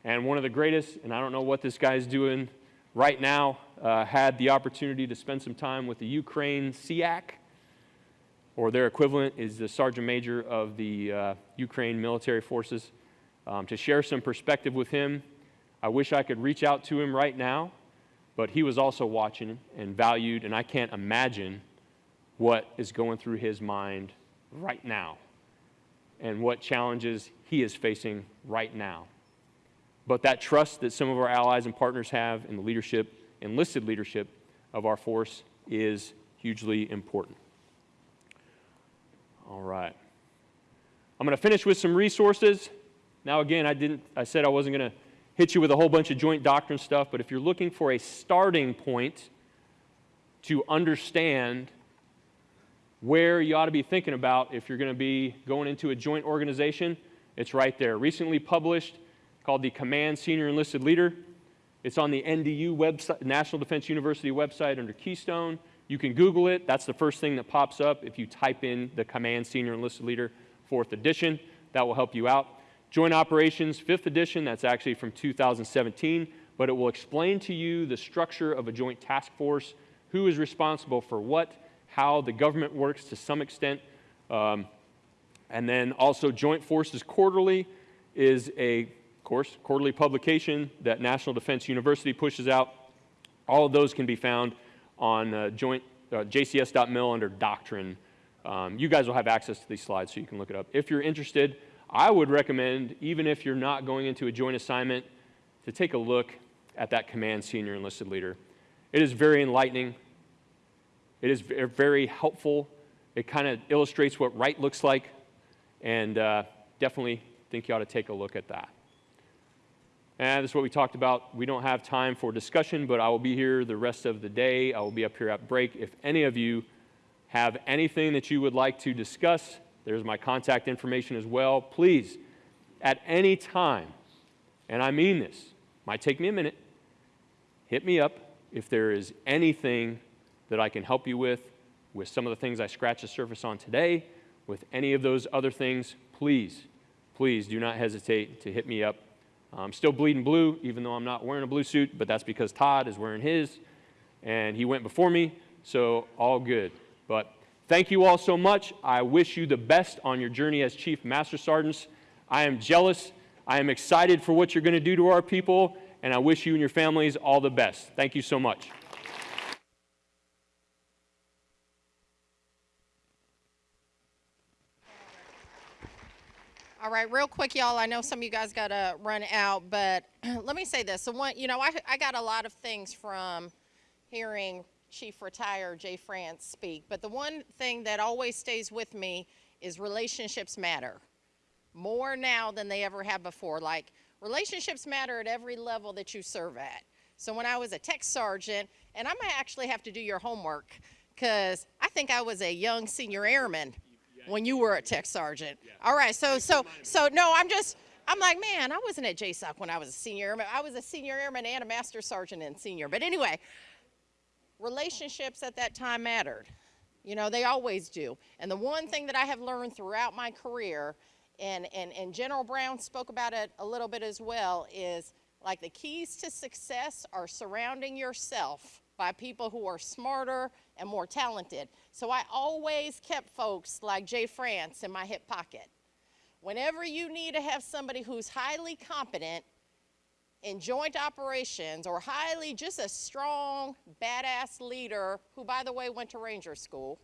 [SPEAKER 2] And one of the greatest, and I don't know what this guy's doing right now, uh, had the opportunity to spend some time with the Ukraine SEAC, or their equivalent is the Sergeant Major of the uh, Ukraine military forces um, to share some perspective with him. I wish I could reach out to him right now, but he was also watching and valued, and I can't imagine what is going through his mind right now and what challenges he is facing right now. But that trust that some of our allies and partners have in the leadership, enlisted leadership of our force is hugely important. All right. I'm going to finish with some resources. Now, again, I, didn't, I said I wasn't going to hit you with a whole bunch of joint doctrine stuff, but if you're looking for a starting point to understand where you ought to be thinking about if you're going to be going into a joint organization, it's right there. Recently published, called the Command Senior Enlisted Leader. It's on the NDU website, National Defense University website under Keystone. You can Google it. That's the first thing that pops up if you type in the Command Senior Enlisted Leader, fourth edition. That will help you out. Joint Operations, 5th edition, that's actually from 2017, but it will explain to you the structure of a joint task force, who is responsible for what, how the government works to some extent. Um, and then also Joint Forces Quarterly is a course, quarterly publication that National Defense University pushes out. All of those can be found on uh, joint uh, jcs.mil under doctrine. Um, you guys will have access to these slides so you can look it up. If you're interested, I would recommend, even if you're not going into a joint assignment, to take a look at that command senior enlisted leader. It is very enlightening. It is very helpful. It kind of illustrates what right looks like, and uh, definitely think you ought to take a look at that. And this is what we talked about. We don't have time for discussion, but I will be here the rest of the day. I will be up here at break. If any of you have anything that you would like to discuss, there's my contact information as well. Please, at any time, and I mean this, might take me a minute, hit me up if there is anything that I can help you with, with some of the things I scratched the surface on today, with any of those other things, please, please do not hesitate to hit me up. I'm still bleeding blue, even though I'm not wearing a blue suit, but that's because Todd is wearing his, and he went before me, so all good. But thank you all so much. I wish you the best on your journey as Chief Master Sergeants. I am jealous. I am excited for what you're going to do to our people, and I wish you and your families all the best. Thank you so much.
[SPEAKER 3] All right, real quick, y'all. I know some of you guys got to run out, but [CLEARS THROAT] let me say this. So, one, you know, I, I got a lot of things from hearing Chief Retire Jay France speak, but the one thing that always stays with me is relationships matter more now than they ever have before. Like, relationships matter at every level that you serve at. So, when I was a tech sergeant, and I might actually have to do your homework because I think I was a young senior airman when you were a tech sergeant. All right, so so so no, I'm just I'm like, man, I wasn't at JSOC when I was a senior airman. I was a senior airman and a master sergeant and senior. But anyway, relationships at that time mattered. You know, they always do. And the one thing that I have learned throughout my career, and, and, and General Brown spoke about it a little bit as well, is like the keys to success are surrounding yourself by people who are smarter and more talented. So I always kept folks like Jay France in my hip pocket. Whenever you need to have somebody who's highly competent in joint operations or highly just a strong, badass leader who, by the way, went to Ranger School,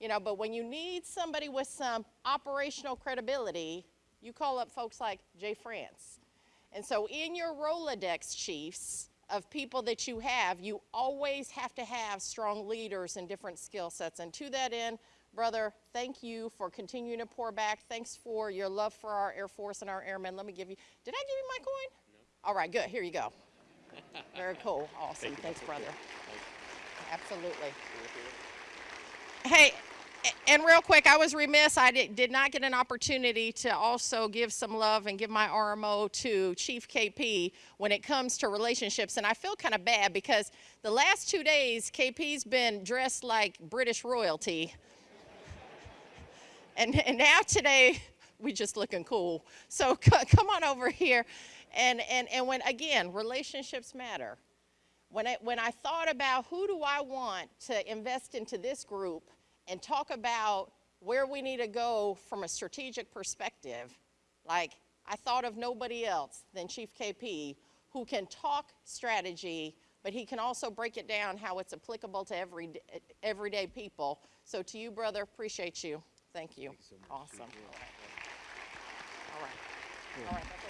[SPEAKER 3] you know, but when you need somebody with some operational credibility, you call up folks like Jay France. And so, in your Rolodex, chiefs, of people that you have, you always have to have strong leaders and different skill sets. And to that end, brother, thank you for continuing to pour back. Thanks for your love for our Air Force and our airmen. Let me give you, did I give you my coin? No. All right, good. Here you go. [LAUGHS] Very cool. Awesome. Thanks, brother. Absolutely. Hey, and real quick, I was remiss. I did, did not get an opportunity to also give some love and give my RMO to Chief KP when it comes to relationships. And I feel kind of bad because the last two days, KP's been dressed like British royalty. And, and now today, we just looking cool. So [LAUGHS] come on over here. And, and, and when, again, relationships matter. When I, when I thought about who do I want to invest into this group and talk about where we need to go from a strategic perspective, like I thought of nobody else than Chief KP who can talk strategy, but he can also break it down how it's applicable to every, everyday people. So to you, brother, appreciate you. Thank you. Awesome. All right. All right. All right.